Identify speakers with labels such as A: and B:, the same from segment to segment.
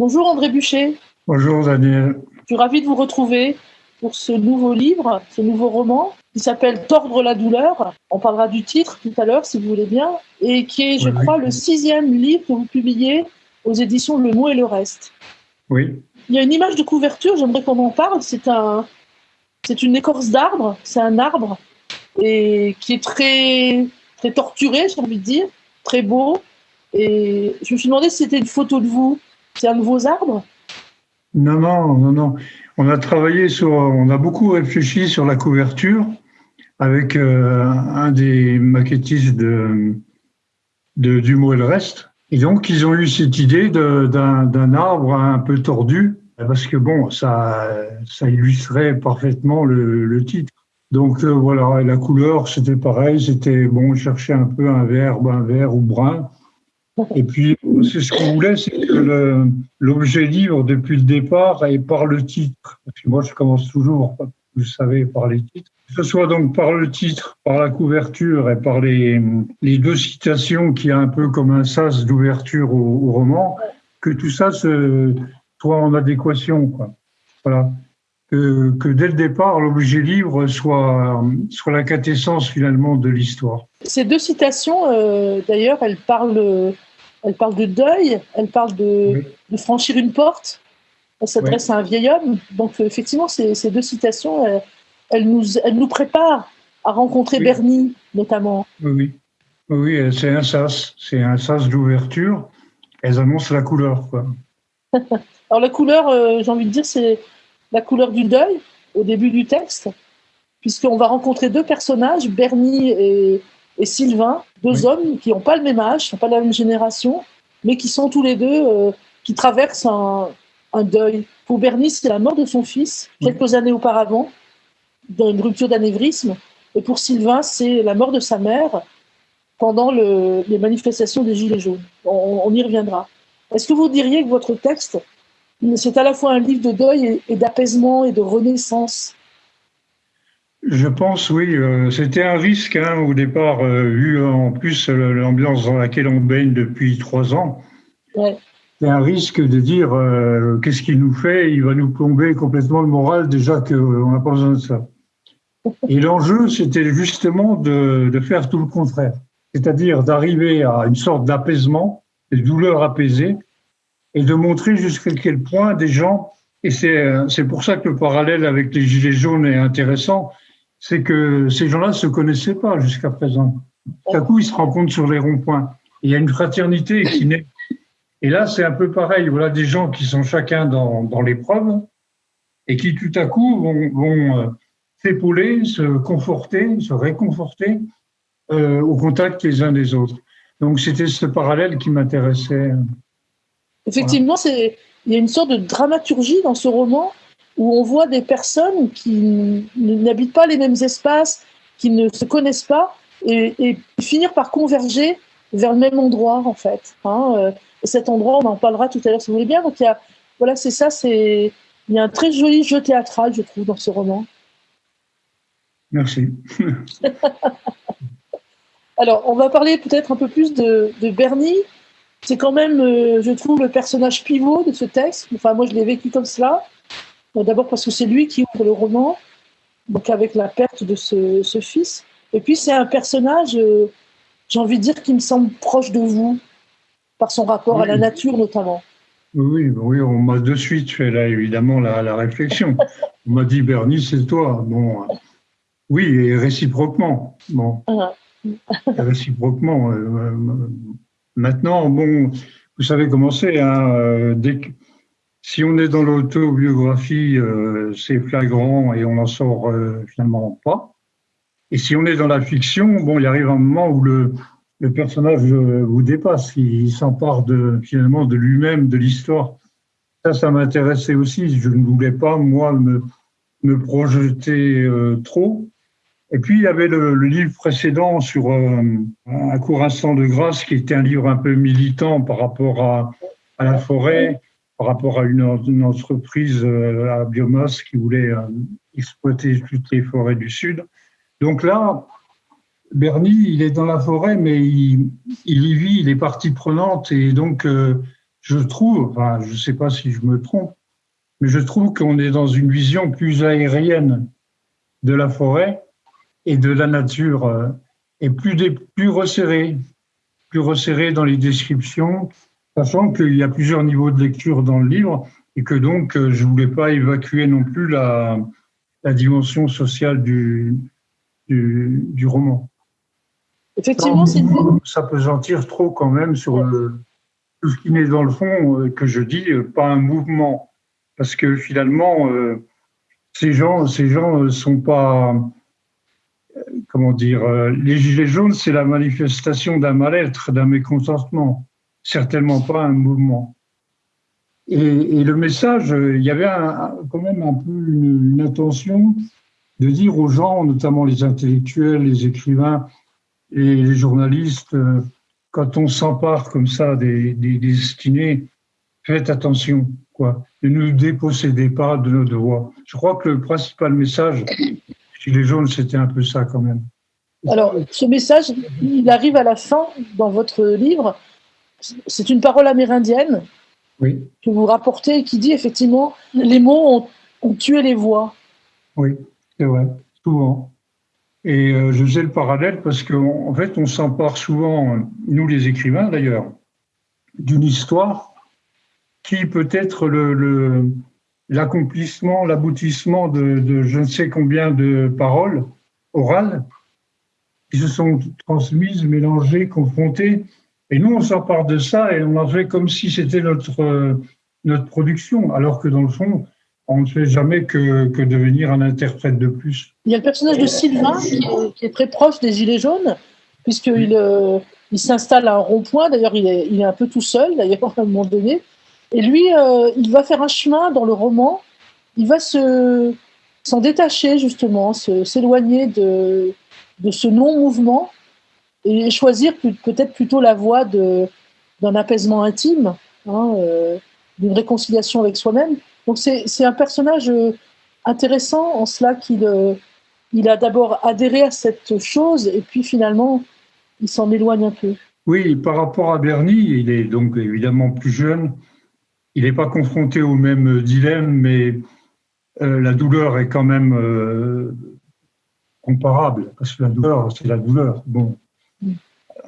A: Bonjour André Bûcher.
B: Bonjour Daniel.
A: Je suis ravie de vous retrouver pour ce nouveau livre, ce nouveau roman qui s'appelle Tordre la douleur. On parlera du titre tout à l'heure si vous voulez bien, et qui est, je crois, le sixième livre que vous publiez aux éditions Le Mot et le Reste.
B: Oui.
A: Il y a une image de couverture, j'aimerais qu'on en parle. C'est un, c'est une écorce d'arbre, c'est un arbre et qui est très, très torturé, j'ai envie de dire, très beau. Et je me suis demandé si c'était une photo de vous. Un de vos arbres?
B: Non, non, non, non. On a travaillé sur, on a beaucoup réfléchi sur la couverture avec euh, un des maquettistes de, du mot et le reste. Et donc, ils ont eu cette idée d'un arbre un peu tordu, parce que bon, ça, ça illustrait parfaitement le, le titre. Donc euh, voilà, la couleur, c'était pareil, c'était bon, chercher un peu un vert, un vert ou brun. Et puis, c'est ce qu'on voulait, c'est que l'objet livre, depuis le départ, est par le titre. Parce que moi, je commence toujours, vous savez, par les titres. Que ce soit donc par le titre, par la couverture et par les, les deux citations qui a un peu comme un sas d'ouverture au, roman, que tout ça soit en adéquation. Voilà. Que, dès le départ, l'objet livre soit, soit la quintessence finalement de l'histoire.
A: Ces deux citations, euh, d'ailleurs, elles parlent elle parle de deuil, elle parle de, de franchir une porte, elle s'adresse à un vieil homme. Donc, effectivement, ces, ces deux citations, elles, elles, nous, elles nous préparent à rencontrer oui. Bernie, notamment.
B: Oui, oui, oui c'est un sas, c'est un sas d'ouverture. Elles annoncent la couleur, quoi.
A: Alors, la couleur, euh, j'ai envie de dire, c'est la couleur du deuil au début du texte, puisqu'on va rencontrer deux personnages, Bernie et, et Sylvain, deux oui. hommes qui n'ont pas le même âge, qui n'ont pas la même génération, mais qui sont tous les deux, euh, qui traversent un, un, deuil. Pour Bernie, c'est la mort de son fils, quelques années auparavant, dans une rupture d'anévrisme. Et pour Sylvain, c'est la mort de sa mère pendant le, les manifestations des Gilets jaunes. On, on y reviendra. Est-ce que vous diriez que votre texte, c'est à la fois un livre de deuil et, et d'apaisement et de renaissance?
B: Je pense, oui. Euh, C'était un risque hein, au départ, euh, vu en plus l'ambiance dans laquelle on baigne depuis trois ans.
A: Ouais.
B: C'est un risque de dire euh, qu'est-ce qu'il nous fait? Il va nous plomber complètement le moral, déjà qu'on n'a pas besoin de ça. Et l'enjeu, c'était justement de, de, faire tout le contraire. C'est-à-dire d'arriver à une sorte d'apaisement, des douleurs apaisées, et de montrer jusqu'à quel point des gens, et c'est pour ça que le parallèle avec les Gilets jaunes est intéressant, c'est que ces gens-là ne se connaissaient pas jusqu'à présent. Tout à coup, ils se rencontrent sur les ronds-points. Il y a une fraternité qui naît. Et là, c'est un peu pareil. Voilà des gens qui sont chacun dans, dans l'épreuve et qui tout à coup vont, vont s'épauler, se conforter, se réconforter euh, au contact les uns des autres. Donc, c'était ce parallèle qui m'intéressait.
A: Effectivement, voilà. c'est il y a une sorte de dramaturgie dans ce roman où on voit des personnes qui n'habitent pas les mêmes espaces, qui ne se connaissent pas, et, et, finir par converger vers le même endroit, en fait. Hein, euh, et cet endroit, on en parlera tout à l'heure si vous voulez bien. Donc, il y a, voilà, c'est ça, c'est, il y a un très joli jeu théâtral, je trouve, dans ce roman.
B: Merci.
A: Alors, on va parler peut-être un peu plus de, de Bernie. C'est quand même, euh, je trouve, le personnage pivot de ce texte. Enfin, moi, je l'ai vécu comme cela. D'abord parce que c'est lui qui ouvre le roman, donc avec la perte de ce, ce fils. Et puis c'est un personnage, euh, j'ai envie de dire, qui me semble proche de vous, par son rapport oui. à la nature notamment.
B: Oui, oui, on m'a de suite fait là évidemment la, la réflexion. on m'a dit Bernie, c'est toi. Bon, oui, et réciproquement. Bon,
A: Ah.
B: réciproquement. Euh, maintenant, bon, vous savez comment c'est. Hein, euh, dès que si on est dans l'autobiographie, euh, c'est flagrant et on n'en sort euh, finalement pas. Et si on est dans la fiction, bon, il arrive un moment où le, le personnage euh, vous dépasse, il, s'empare de finalement de lui-même, de l'histoire. Ça, ça m'intéressait aussi. Je ne voulais pas moi me, me projeter euh, trop. Et puis il y avait le, le livre précédent sur euh, un court instant de grâce, qui était un livre un peu militant par rapport à, à la forêt par rapport à une, entreprise euh, à biomasse qui voulait euh, exploiter toutes les forêts du Sud. Donc là, Bernie, il est dans la forêt, mais il, y vit, il est partie prenante, et donc euh, je trouve, enfin, je ne sais pas si je me trompe, mais je trouve qu'on est dans une vision plus aérienne de la forêt et de la nature, et plus resserrée, plus resserrée dans les descriptions, sachant qu'il y a plusieurs niveaux de lecture dans le livre, et que donc euh, je ne voulais pas évacuer non plus la, la dimension sociale du, du, du roman.
A: Effectivement, c'est
B: ça peut sentir trop quand même sur le, tout ce qui n'est dans le fond euh, que je dis, pas un mouvement, parce que finalement, ces gens, ces gens sont pas, comment dire, les gilets jaunes, c'est la manifestation d'un mal-être, d'un mécontentement, certainement pas un mouvement. Et, le message, il y avait quand même un peu une, intention de dire aux gens, notamment les intellectuels, les écrivains et les journalistes, quand on s'empare comme ça des, des, des destinés, faites attention, quoi. Ne nous dépossédez pas de nos devoirs. Je crois que le principal message chez les jaunes, c'était un peu ça quand même.
A: Alors, ce message, il arrive à la fin dans votre livre. C'est une parole amérindienne
B: oui.
A: que vous rapportez et qui dit effectivement les mots ont, tué les voix.
B: Oui, c'est vrai, souvent. Et euh, je faisais le parallèle parce qu'en en fait, on s'empare souvent, nous les écrivains d'ailleurs, d'une histoire qui peut être le, l'accomplissement, l'aboutissement de, je ne sais combien de paroles orales qui se sont transmises, mélangées, confrontées. Et nous, on s'empare de ça et on en fait comme si c'était notre, notre production, alors que dans le fond, on ne fait jamais que, que, devenir un interprète de plus.
A: Il y a le personnage de Sylvain qui est, très proche des Gilets jaunes, puisqu'il euh, il s'installe à un rond-point. D'ailleurs, il est, il est un peu tout seul, d'ailleurs, à un moment donné. Et lui, euh, il va faire un chemin dans le roman. Il va se s'en détacher justement, s'éloigner de, de ce non-mouvement et choisir peut-être plutôt la voie d'un apaisement intime, hein, euh, d'une réconciliation avec soi-même. Donc c'est un personnage euh, intéressant en cela qu'il il a d'abord adhéré à cette chose et puis finalement il s'en éloigne un peu.
B: Oui, par rapport à Bernie, il est donc évidemment plus jeune il n'est pas confronté au même dilemme, mais euh, la douleur est quand même euh, comparable, parce que la douleur, c'est la douleur. Bon.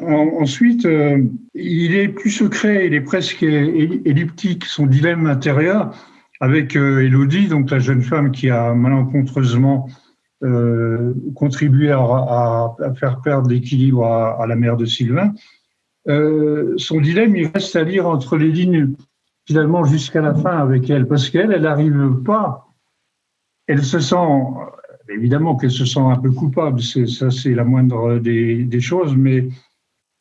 B: Ensuite, euh, il est plus secret, il est presque elliptique, son dilemme intérieur, avec Elodie, donc la jeune femme qui a malencontreusement contribué à, faire perdre l'équilibre à, à, la mère de Sylvain. son dilemme, il reste à lire entre les lignes finalement jusqu'à la fin avec elle, parce qu'elle, elle n'arrive pas, elle se sent, évidemment qu'elle se sent un peu coupable, ça c'est la moindre des, choses, mais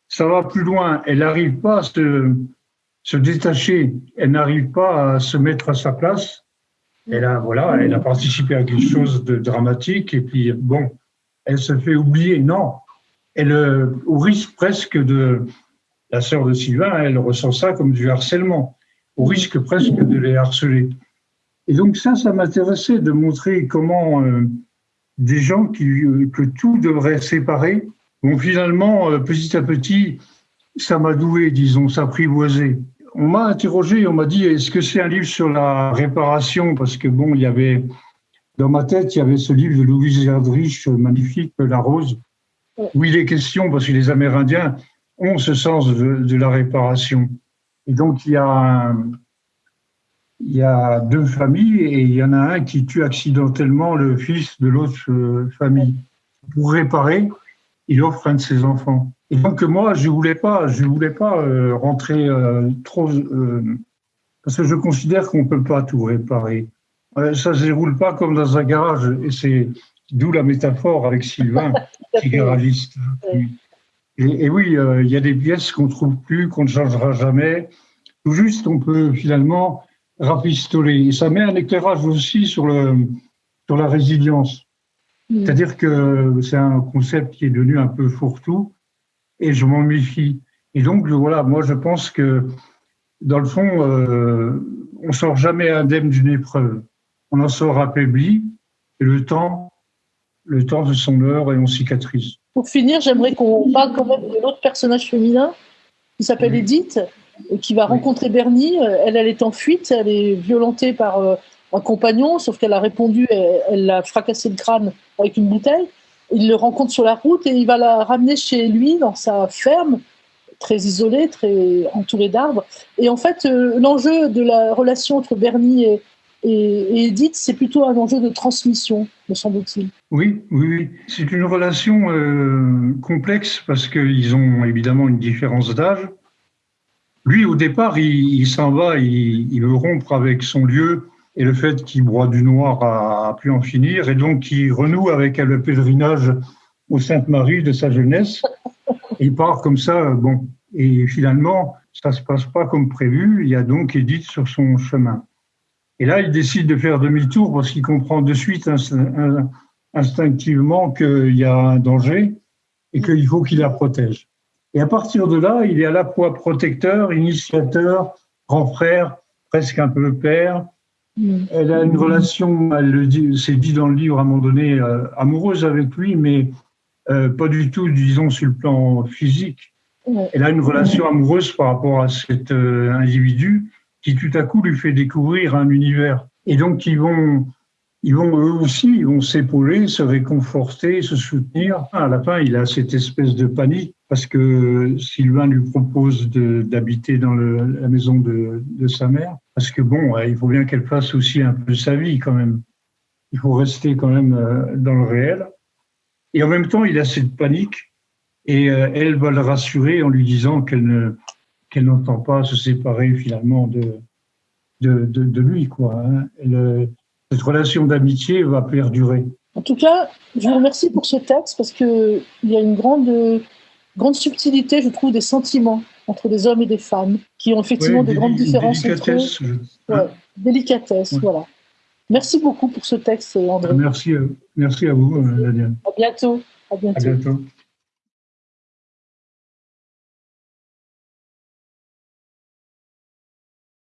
B: ça va plus loin, elle n'arrive pas à se, détacher, elle n'arrive pas à se mettre à sa place. Elle a, voilà, elle a participé à quelque chose de dramatique et puis bon, elle se fait oublier. Non, elle, au risque presque de, la sœur de Sylvain, elle ressent ça comme du harcèlement au risque presque de les harceler. Et donc ça, ça m'intéressait de montrer comment euh, des gens qui, euh, que tout devrait séparer vont finalement, euh, petit à petit, s'amadouer, disons, s'apprivoiser. On m'a interrogé, on m'a dit, est-ce que c'est un livre sur la réparation? Parce que bon, il y avait, dans ma tête, il y avait ce livre de Louise Erdrich, magnifique, La Rose, où il est question, parce que les Amérindiens ont ce sens de la réparation. Et donc, il y, a il y a deux familles et il y en a un qui tue accidentellement le fils de l'autre euh, famille. Pour réparer, il offre un de ses enfants. Et donc, moi, je ne voulais pas, je voulais pas euh, rentrer euh, trop. parce que je considère qu'on ne peut pas tout réparer. ça ne se déroule pas comme dans un garage. Et c'est d'où la métaphore avec Sylvain, qui est garagiste. Et, oui, il y a des pièces qu'on trouve plus, qu'on ne changera jamais. Tout juste, on peut finalement rapistoler. Et ça met un éclairage aussi sur, le, sur la résilience. Mm. C'est-à-dire que c'est un concept qui est devenu un peu fourre-tout et je m'en méfie. Et donc, voilà, moi, je pense que dans le fond, euh, on sort jamais indemne d'une épreuve. On en sort affaibli et le temps, le temps de son heure et on cicatrise.
A: Pour finir, j'aimerais qu'on parle quand même de l'autre personnage féminin qui s'appelle Edith. Qui va rencontrer Bernie. Elle, elle est en fuite, elle est violentée par un compagnon, sauf qu'elle a répondu, elle l'a fracassé le crâne avec une bouteille. Il le rencontre sur la route et il va la ramener chez lui dans sa ferme, très isolée, très entourée d'arbres. Et en fait, euh, l'enjeu de la relation entre Bernie et, et, Edith, c'est plutôt un enjeu de transmission, me semble-t-il.
B: Oui, oui, oui. C'est une relation euh, complexe parce qu'ils ont évidemment une différence d'âge. Lui, au départ, il, s'en va, il, veut rompre avec son lieu et le fait qu'il broie du noir à, plus en finir, et donc il renoue avec le pèlerinage au Sainte-Marie de sa jeunesse. il part comme ça, bon, et finalement, ça se passe pas comme prévu. Il y a donc Edith sur son chemin. Et là, il décide de faire demi-tour parce qu'il comprend de suite instinctivement qu'il y a un danger et qu'il faut qu'il la protège. Et à partir de là, il est à la fois protecteur, initiateur, grand frère, presque un peu père, Mm. Elle a une relation, elle le dit, c'est dit dans le livre à un moment donné, euh, amoureuse avec lui, mais euh, pas du tout, disons, sur le plan physique. Elle a une relation amoureuse par rapport à cet euh, individu qui tout à coup lui fait découvrir un univers. Et donc ils vont, ils vont eux aussi, ils vont s'épauler, se réconforter, se soutenir. À la fin, il a cette espèce de panique parce que Sylvain lui propose d'habiter dans la maison de, de, sa mère. Parce que bon, il faut bien qu'elle fasse aussi un peu sa vie quand même. Il faut rester quand même euh, dans le réel. Et en même temps, il a cette panique et euh, elle va le rassurer en lui disant qu'elle ne qu'elle n'entend pas se séparer finalement de de, de, lui quoi. Hein. Cette relation d'amitié va perdurer.
A: En tout cas, je vous remercie pour ce texte parce qu'il y a une grande, grande subtilité, je trouve, des sentiments entre des hommes et des femmes qui ont effectivement de grandes différences entre eux. Ouais, délicatesse, voilà. Merci beaucoup pour ce texte, André.
B: Merci, euh, merci à vous, Daniel.
A: À bientôt. À bientôt. À bientôt.